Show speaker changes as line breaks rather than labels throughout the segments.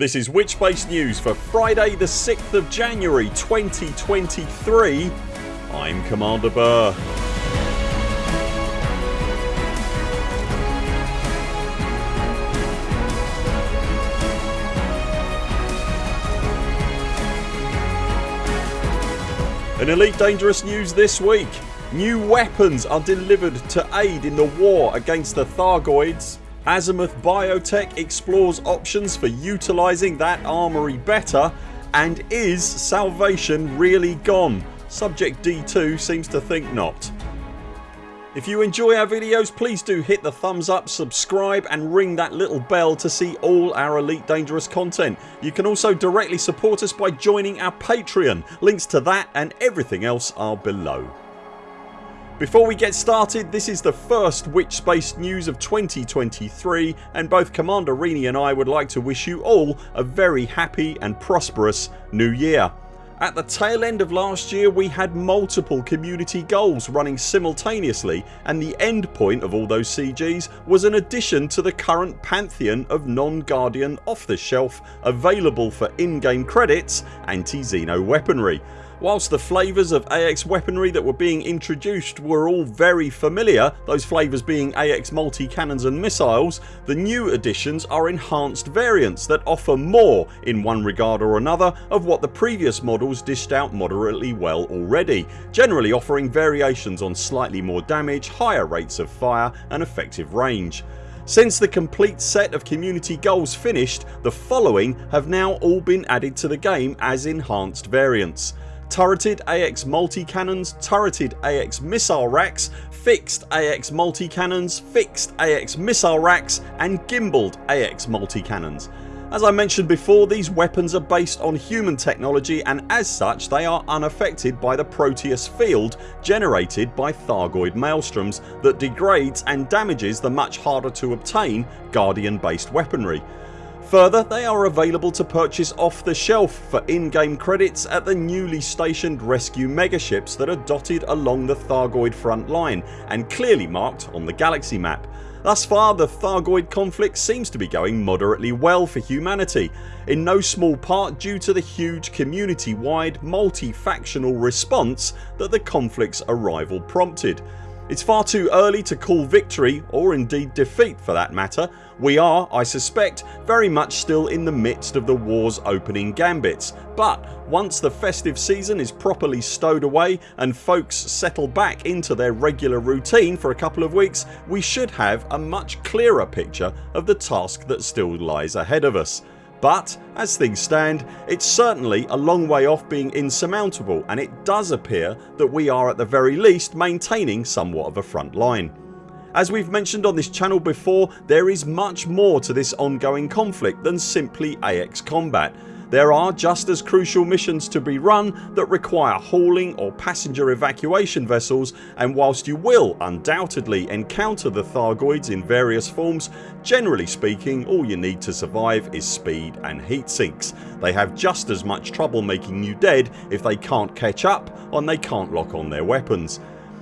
This is Witchbase News for Friday the 6th of January 2023 I'm Commander Burr. In Elite Dangerous news this week. New weapons are delivered to aid in the war against the Thargoids Azimuth Biotech explores options for utilising that armoury better and is salvation really gone? Subject D2 seems to think not. If you enjoy our videos please do hit the thumbs up, subscribe and ring that little bell to see all our Elite Dangerous content. You can also directly support us by joining our Patreon. Links to that and everything else are below. Before we get started this is the first Witchbase news of 2023 and both Commander Rini and I would like to wish you all a very happy and prosperous new year. At the tail end of last year we had multiple community goals running simultaneously and the end point of all those CGs was an addition to the current pantheon of non-Guardian off the shelf available for in-game credits anti-Xeno weaponry Whilst the flavours of AX weaponry that were being introduced were all very familiar, those flavours being AX multi-cannons and missiles, the new additions are enhanced variants that offer more in one regard or another of what the previous models dished out moderately well already, generally offering variations on slightly more damage, higher rates of fire and effective range. Since the complete set of community goals finished the following have now all been added to the game as enhanced variants turreted AX multi-cannons, turreted AX missile racks, fixed AX multi-cannons, fixed AX missile racks and gimbaled AX multi-cannons. As I mentioned before these weapons are based on human technology and as such they are unaffected by the Proteus field generated by Thargoid maelstroms that degrades and damages the much harder to obtain Guardian based weaponry. Further they are available to purchase off the shelf for in-game credits at the newly stationed rescue megaships that are dotted along the Thargoid front line and clearly marked on the galaxy map. Thus far the Thargoid conflict seems to be going moderately well for humanity in no small part due to the huge community wide multi-factional response that the conflict's arrival prompted. It's far too early to call victory or indeed defeat for that matter. We are, I suspect, very much still in the midst of the wars opening gambits but once the festive season is properly stowed away and folks settle back into their regular routine for a couple of weeks we should have a much clearer picture of the task that still lies ahead of us. But as things stand it's certainly a long way off being insurmountable and it does appear that we are at the very least maintaining somewhat of a front line. As we've mentioned on this channel before there is much more to this ongoing conflict than simply AX combat there are just as crucial missions to be run that require hauling or passenger evacuation vessels and whilst you will undoubtedly encounter the Thargoids in various forms generally speaking all you need to survive is speed and heat sinks. They have just as much trouble making you dead if they can't catch up and they can't lock on their weapons.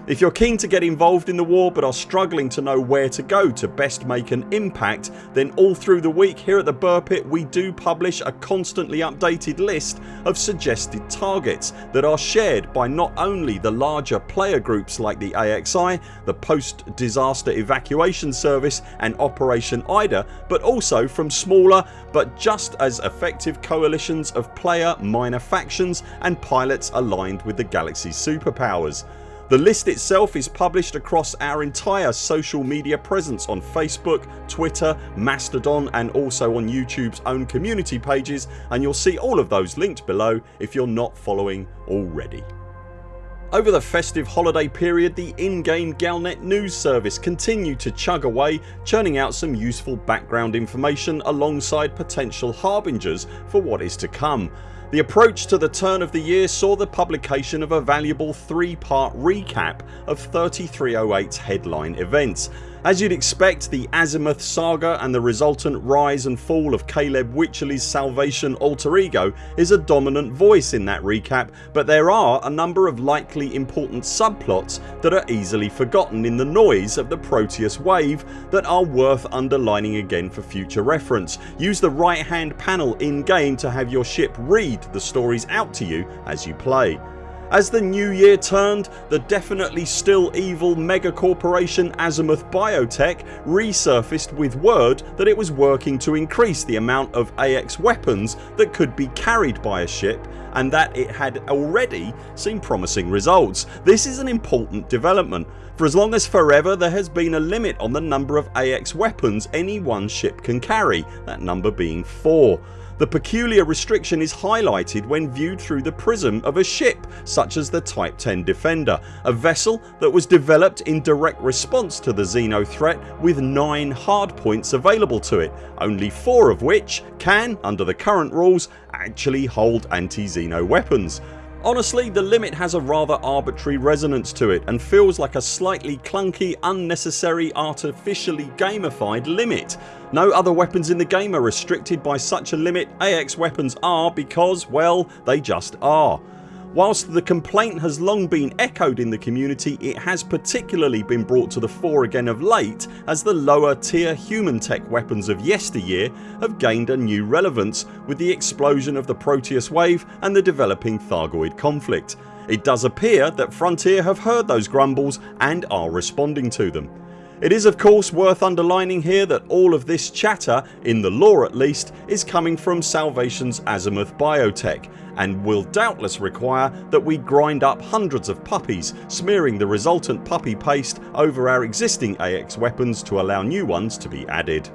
If you're keen to get involved in the war but are struggling to know where to go to best make an impact then all through the week here at the Burr Pit we do publish a constantly updated list of suggested targets that are shared by not only the larger player groups like the AXI, the Post Disaster Evacuation Service and Operation IDA but also from smaller but just as effective coalitions of player minor factions and pilots aligned with the galaxy's superpowers. The list itself is published across our entire social media presence on Facebook, Twitter, Mastodon and also on YouTube's own community pages and you'll see all of those linked below if you're not following already. Over the festive holiday period the in-game Galnet news service continued to chug away churning out some useful background information alongside potential harbingers for what is to come. The approach to the turn of the year saw the publication of a valuable 3 part recap of 3308's headline events. As you'd expect the Azimuth saga and the resultant rise and fall of Caleb Wycherley's Salvation alter ego is a dominant voice in that recap but there are a number of likely important subplots that are easily forgotten in the noise of the Proteus wave that are worth underlining again for future reference. Use the right hand panel in game to have your ship read the stories out to you as you play. As the new year turned the definitely still evil mega corporation Azimuth Biotech resurfaced with word that it was working to increase the amount of AX weapons that could be carried by a ship and that it had already seen promising results. This is an important development. For as long as forever there has been a limit on the number of AX weapons any one ship can carry, that number being 4. The peculiar restriction is highlighted when viewed through the prism of a ship such as the Type 10 Defender, a vessel that was developed in direct response to the Xeno threat with 9 hardpoints available to it, only 4 of which can, under the current rules, actually hold anti-Xeno weapons. Honestly the limit has a rather arbitrary resonance to it and feels like a slightly clunky unnecessary artificially gamified limit. No other weapons in the game are restricted by such a limit AX weapons are because well they just are. Whilst the complaint has long been echoed in the community it has particularly been brought to the fore again of late as the lower tier human tech weapons of yesteryear have gained a new relevance with the explosion of the Proteus wave and the developing Thargoid conflict. It does appear that Frontier have heard those grumbles and are responding to them. It is of course worth underlining here that all of this chatter, in the lore at least, is coming from Salvation's Azimuth Biotech and will doubtless require that we grind up hundreds of puppies smearing the resultant puppy paste over our existing AX weapons to allow new ones to be added.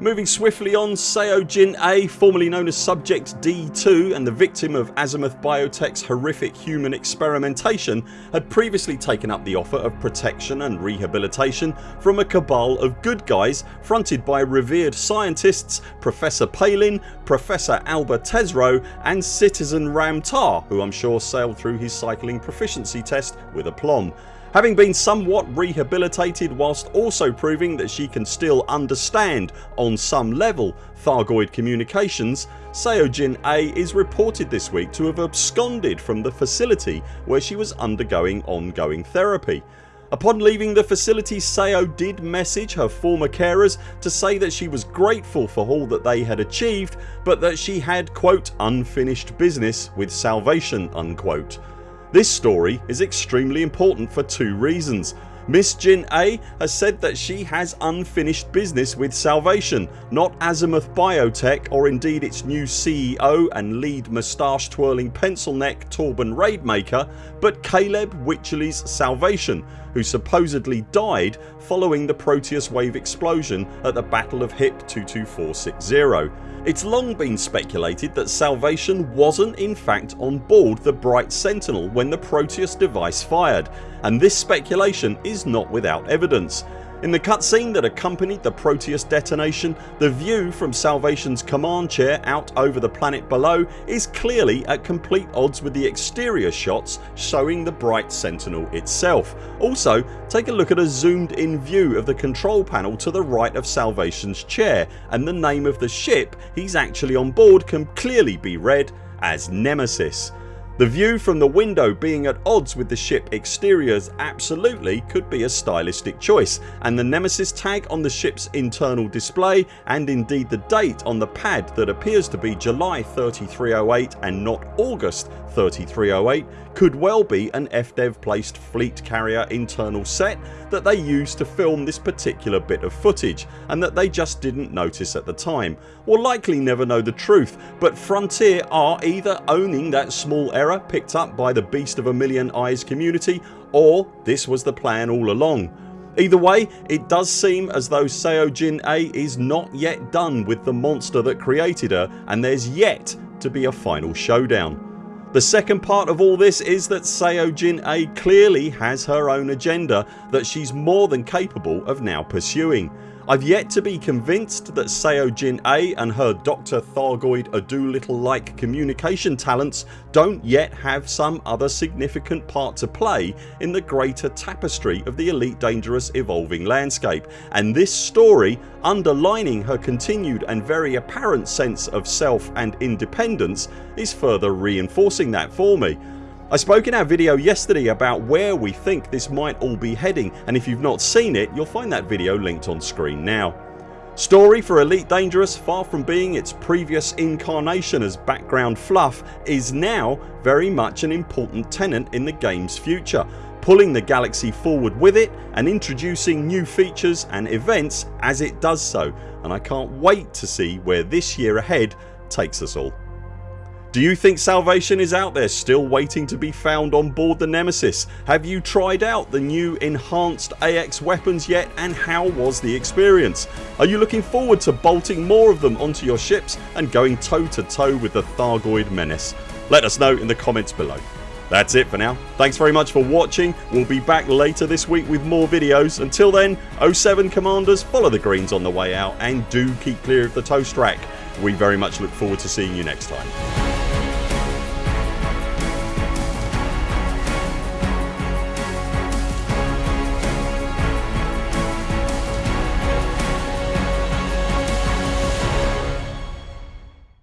Moving swiftly on Seo Jin-ae formerly known as Subject D2 and the victim of Azimuth Biotech's horrific human experimentation had previously taken up the offer of protection and rehabilitation from a cabal of good guys fronted by revered scientists Professor Palin, Professor Alba Tesreau and Citizen Ram Tah who I'm sure sailed through his cycling proficiency test with aplomb. Having been somewhat rehabilitated whilst also proving that she can still understand on some level Thargoid communications Seo Jin-ae is reported this week to have absconded from the facility where she was undergoing ongoing therapy. Upon leaving the facility Seo did message her former carers to say that she was grateful for all that they had achieved but that she had quote unfinished business with salvation unquote. This story is extremely important for two reasons. Miss Jin-ae has said that she has unfinished business with Salvation not Azimuth Biotech or indeed its new CEO and lead moustache twirling pencil neck Torben Raidmaker but Caleb Wycherley's Salvation who supposedly died following the Proteus wave explosion at the Battle of HIP 22460. It's long been speculated that Salvation wasn't in fact on board the Bright Sentinel when the Proteus device fired and this speculation is not without evidence. In the cutscene that accompanied the Proteus detonation the view from Salvation's command chair out over the planet below is clearly at complete odds with the exterior shots showing the Bright Sentinel itself. Also take a look at a zoomed in view of the control panel to the right of Salvation's chair and the name of the ship he's actually on board can clearly be read as Nemesis. The view from the window being at odds with the ship exteriors absolutely could be a stylistic choice and the Nemesis tag on the ships internal display and indeed the date on the pad that appears to be July 3308 and not August 3308 could well be an FDev placed fleet carrier internal set that they used to film this particular bit of footage and that they just didn't notice at the time or likely never know the truth but Frontier are either owning that small error picked up by the beast of a million eyes community or this was the plan all along. Either way it does seem as though Seo Jin-ae is not yet done with the monster that created her and there's yet to be a final showdown. The second part of all this is that Seo Jin-ae clearly has her own agenda that she's more than capable of now pursuing. I've yet to be convinced that Seo Jin-ae and her Dr Thargoid Adoolittle like communication talents don't yet have some other significant part to play in the greater tapestry of the Elite Dangerous evolving landscape and this story underlining her continued and very apparent sense of self and independence is further reinforcing that for me. I spoke in our video yesterday about where we think this might all be heading and if you've not seen it you'll find that video linked on screen now. Story for Elite Dangerous far from being its previous incarnation as background fluff is now very much an important tenant in the games future pulling the galaxy forward with it and introducing new features and events as it does so and I can't wait to see where this year ahead takes us all. Do you think salvation is out there still waiting to be found on board the Nemesis? Have you tried out the new enhanced AX weapons yet and how was the experience? Are you looking forward to bolting more of them onto your ships and going toe to toe with the Thargoid menace? Let us know in the comments below. That's it for now. Thanks very much for watching. We'll be back later this week with more videos. Until then 0 7 CMDRs follow the greens on the way out and do keep clear of the toast rack. We very much look forward to seeing you next time.